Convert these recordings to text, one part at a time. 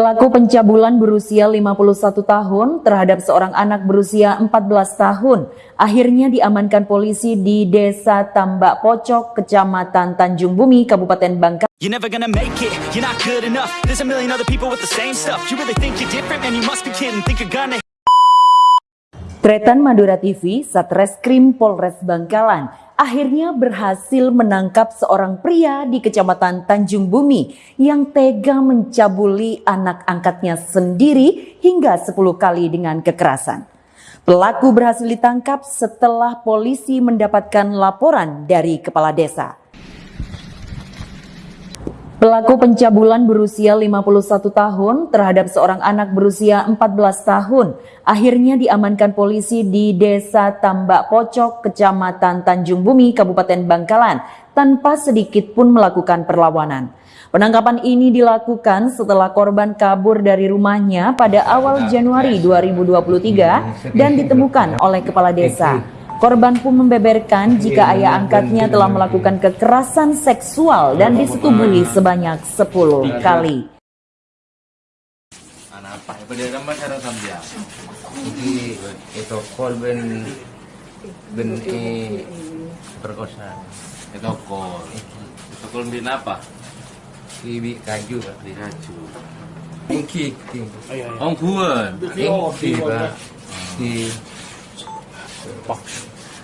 Pelaku pencabulan berusia 51 tahun terhadap seorang anak berusia 14 tahun akhirnya diamankan polisi di Desa Tambak Pocok, Kecamatan Tanjung Bumi, Kabupaten Bangka. You're never gonna make it, you're not good enough. There's a million other people with the same stuff. You really think you're different, man, you must be kidding. Think you're gonna Tretan Madura TV, Satreskrim Polres Bangkalan akhirnya berhasil menangkap seorang pria di Kecamatan Tanjung Bumi yang tega mencabuli anak angkatnya sendiri hingga 10 kali dengan kekerasan. Pelaku berhasil ditangkap setelah polisi mendapatkan laporan dari kepala desa. Pelaku pencabulan berusia 51 tahun terhadap seorang anak berusia 14 tahun akhirnya diamankan polisi di Desa Tambak Pocok, Kecamatan Tanjung Bumi, Kabupaten Bangkalan tanpa sedikit pun melakukan perlawanan. Penangkapan ini dilakukan setelah korban kabur dari rumahnya pada awal Januari 2023 dan ditemukan oleh kepala desa. Korban pun membeberkan jika ayah angkatnya telah melakukan kekerasan seksual dan disetubuhi sebanyak 10 kali. itu ben e perkosa. Itu kol. Itu kol bin apa? ibi kaju Di kaju. pak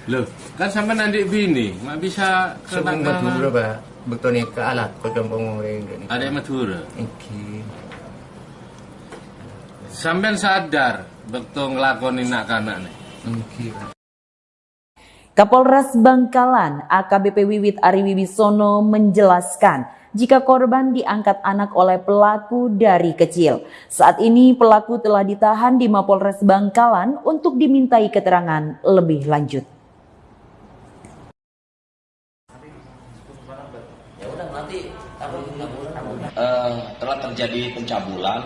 Loh, kan sama adik bini, mak bisa sebelum batu berapa betul ni ke alat kau campur orang ni Ada Madura. ingki Sampai sadar betul ngelakoni nak nih. ingki pak Kapolres Bangkalan AKBP Wiwit Ari Wibisono menjelaskan jika korban diangkat anak oleh pelaku dari kecil. Saat ini pelaku telah ditahan di Mapolres Bangkalan untuk dimintai keterangan lebih lanjut. Eh, telah terjadi pencabulan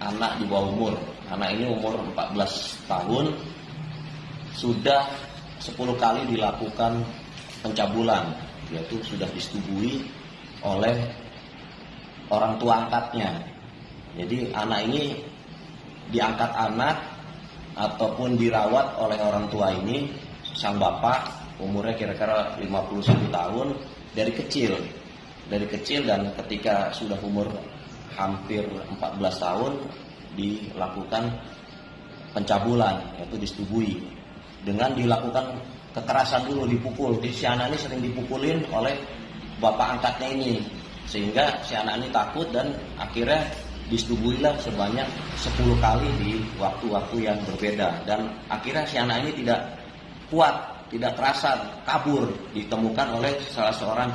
anak di bawah umur. Anak ini umur 14 tahun sudah 10 kali dilakukan pencabulan, yaitu sudah disetujui oleh orang tua angkatnya. Jadi anak ini diangkat anak ataupun dirawat oleh orang tua ini sang bapak umurnya kira-kira 51 tahun dari kecil dari kecil dan ketika sudah umur hampir 14 tahun dilakukan pencabulan yaitu disetubui. Dengan dilakukan kekerasan dulu dipukul. Jadi si anak ini sering dipukulin oleh bapak angkatnya ini. Sehingga si anak ini takut dan akhirnya disetubuilah sebanyak 10 kali di waktu-waktu yang berbeda. Dan akhirnya si anak ini tidak kuat tidak terasa kabur ditemukan oleh salah seorang